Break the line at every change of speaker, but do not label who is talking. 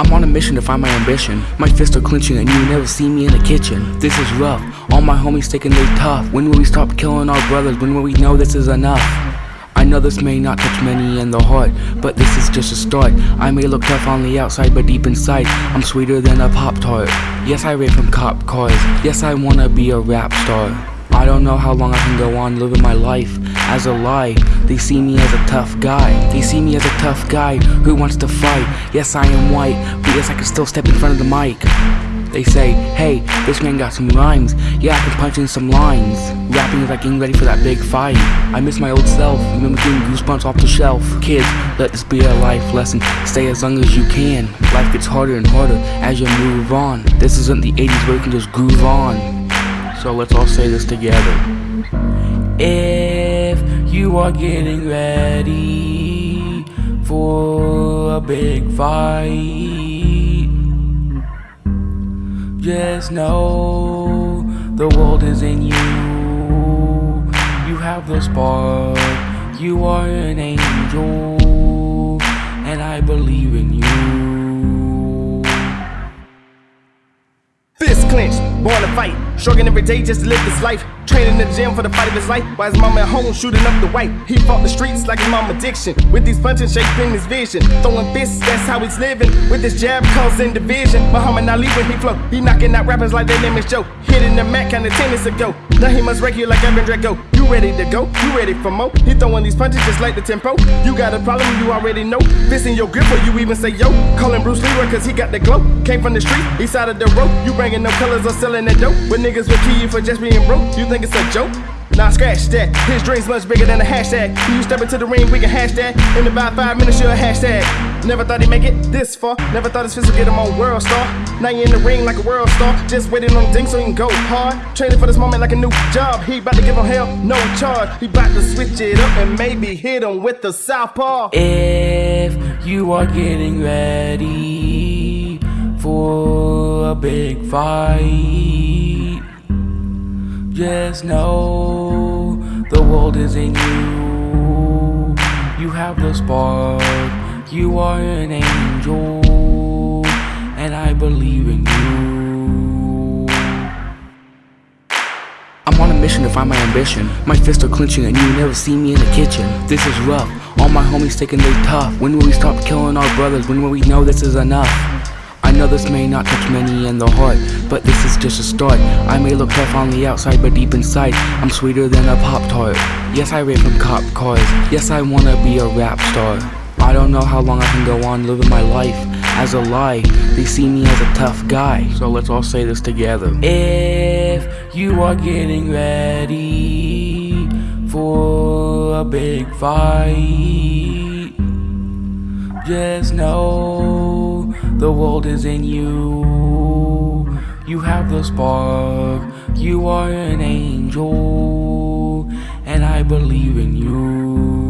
I'm on a mission to find my ambition. My fists are clenching and you never see me in the kitchen. This is rough. All my homies taking they tough. When will we stop killing our brothers? When will we know this is enough? I know this may not touch many in the heart, but this is just a start. I may look tough on the outside, but deep inside, I'm sweeter than a Pop Tart. Yes, I rape from cop cars. Yes, I wanna be a rap star. I don't know how long I can go on living my life as a lie. They see me as a tough guy. They see me as a tough guy who wants to fight. Yes, I am white, but yes, I can still step in front of the mic. They say, hey, this man got some rhymes. Yeah, I can punch in some lines. Rapping is like getting ready for that big fight. I miss my old self, remember getting goosebumps off the shelf. Kids, let this be a life lesson. Stay as long as you can. Life gets harder and harder as you move on. This isn't the 80s where you can just groove on. So let's all say this together. If you are getting ready for a big fight, just know the world is in you. You have the spark, you are an angel, and I believe in you.
Struggling every day just to live this life. Training in the gym for the fight of his life. While his mama at home shooting up the white. He fought the streets like his mom addiction. With these punches shaping his vision. Throwing fists, that's how he's living. With this jab causing division. Muhammad Ali when he flow. He knocking out rappers like their name is Joe. Hitting the mat kinda tennis ago. Now he must wreck you like Ivan Drago. Ready to go? You ready for more? He throwing these punches just like the tempo. You got a problem, you already know. Fist in your grip or you even say yo. Calling Bruce Leroy cause he got the glow. Came from the street, east side of the road. You bringing no colors or selling that dope. But niggas will kill you for just being broke. You think it's a joke? Nah, scratch that. His dreams much bigger than a hashtag. You step into the ring, we can hashtag. In about five minutes, you'll hashtag. Never thought he'd make it this far. Never thought his fist would get him on world star. Now you in the ring like a world star. Just waiting on the ding so he can go hard. Training for this moment like a new job. He about to give him hell, no charge. He about to switch it up and maybe hit him with the southpaw.
If you are getting ready for a big fight, just know the world is in you. You have the spark, you are an angel, and I believe in you. I'm on a mission to find my ambition. My fists are clenching and you never see me in the kitchen. This is rough. All my homies taking they tough. When will we stop killing our brothers? When will we know this is enough? I know this may not touch many in the heart, but this is just a start. I may look tough on the outside, but deep inside, I'm sweeter than a Pop Tart. Yes, I rape from cop cars. Yes, I wanna be a rap star. I don't know how long I can go on living my life as a lie. They see me as a tough guy. So let's all say this together. If you are getting ready for a big fight, just know the world is in you. You have the spark, you are an angel, and I believe in you.